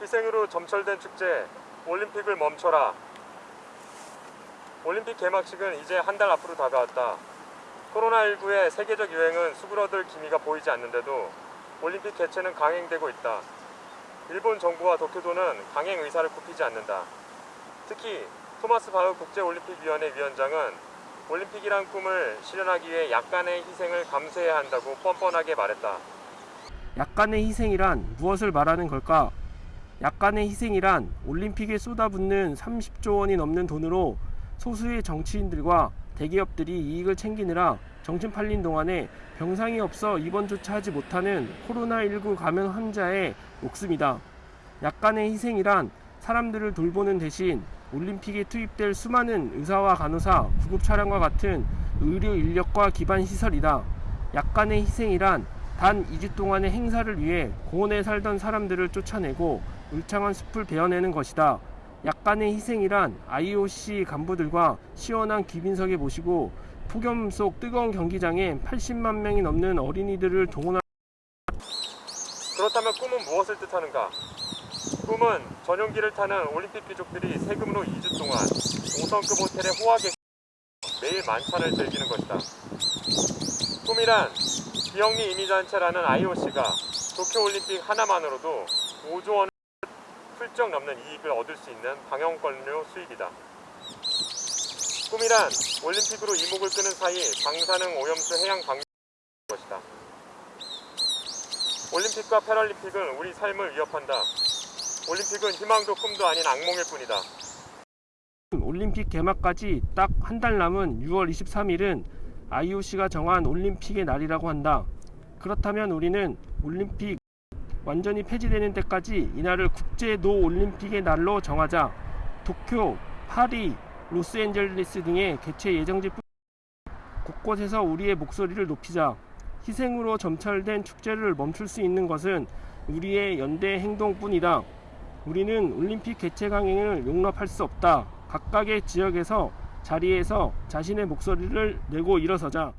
희생으로 점철된 축제 올림픽을 멈춰라. 올림픽 개막식은 이제 한 달 앞으로 다가왔다. 코로나19의 세계적 유행은 수그러들 기미가 보이지 않는데도 올림픽 개최는 강행되고 있다. 일본 정부와 도쿄도는 강행 의사를 굽히지 않는다. 특히 토마스 바흐 국제올림픽위원회 위원장은 올림픽이란 꿈을 실현하기 위해 약간의 희생을 감수해야 한다고 뻔뻔하게 말했다. 약간의 희생이란 무엇을 말하는 걸까? 약간의 희생이란 올림픽에 쏟아붓는 30조 원이 넘는 돈으로 소수의 정치인들과 대기업들이 이익을 챙기느라 정신 팔린 동안에 병상이 없어 입원조차 하지 못하는 코로나19 감염 환자의 목숨이다. 약간의 희생이란 사람들을 돌보는 대신 올림픽에 투입될 수많은 의사와 간호사, 구급 차량과 같은 의료 인력과 기반 시설이다. 약간의 희생이란 단 2주 동안의 행사를 위해 고원에 살던 사람들을 쫓아내고 울창한 숲을 베어내는 것이다. 약간의 희생이란 IOC 간부들과 시원한 귀빈석에 모시고 폭염 속 뜨거운 경기장에 80만 명이 넘는 어린이들을 동원한 그렇다면 꿈은 무엇을 뜻하는가? 꿈은 전용기를 타는 올림픽 귀족들이 세금으로 2주 동안 5성급 호텔의 호화객 매일 만찬을 즐기는 것이다. 꿈이란 비영리 이미단체라는 IOC가 도쿄올림픽 하나만으로도 5조 원을 훌쩍 넘는 이익을 얻을 수 있는 방영권료 수입이다. 꿈이란 올림픽으로 이목을 끄는 사이 방사능 오염수 해양 방류 것이다. 올림픽과 패럴림픽은 우리 삶을 위협한다. 올림픽은 희망도 꿈도 아닌 악몽일 뿐이다. 올림픽 개막까지 딱 한 달 남은 6월 23일은 IOC가 정한 올림픽의 날이라고 한다. 그렇다면 우리는 올림픽 완전히 폐지되는 때까지 이날을 국제 no 올림픽의 날로 정하자. 도쿄, 파리, 로스앤젤레스 등의 개최 예정지 뿐 곳곳에서 우리의 목소리를 높이자. 희생으로 점철된 축제를 멈출 수 있는 것은 우리의 연대 행동뿐이다. 우리는 올림픽 개최 강행을 용납할 수 없다. 각각의 지역에서 자리에서 자신의 목소리를 내고 일어서자.